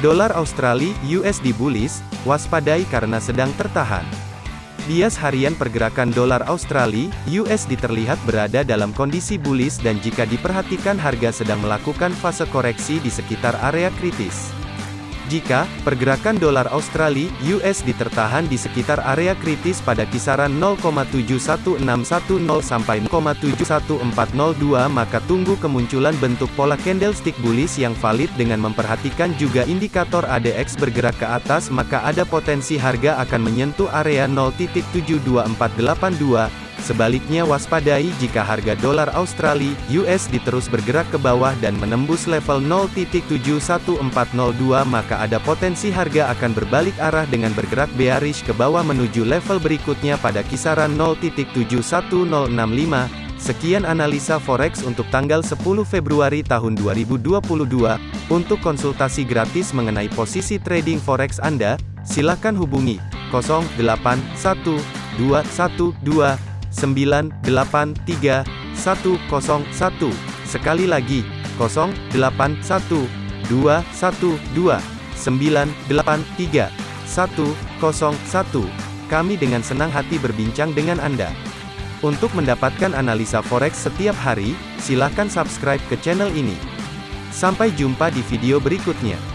Dolar Australia USD bullish, waspadai karena sedang tertahan. Bias harian pergerakan dolar Australia USD terlihat berada dalam kondisi bullish dan jika diperhatikan harga sedang melakukan fase koreksi di sekitar area kritis. Jika pergerakan dolar Australia (USD) tertahan di sekitar area kritis pada kisaran 0,71610 sampai 0,71402 maka tunggu kemunculan bentuk pola candlestick bullish yang valid dengan memperhatikan juga indikator ADX bergerak ke atas maka ada potensi harga akan menyentuh area 0.72482 Sebaliknya waspadai jika harga dolar Australia (USD) terus bergerak ke bawah dan menembus level 0.71402 maka ada potensi harga akan berbalik arah dengan bergerak bearish ke bawah menuju level berikutnya pada kisaran 0.71065. Sekian analisa forex untuk tanggal 10 Februari tahun 2022. Untuk konsultasi gratis mengenai posisi trading forex Anda, silakan hubungi 081212 983 101. Sekali lagi, 081 212 983 101. Kami dengan senang hati berbincang dengan Anda. Untuk mendapatkan analisa forex setiap hari, silakan subscribe ke channel ini. Sampai jumpa di video berikutnya.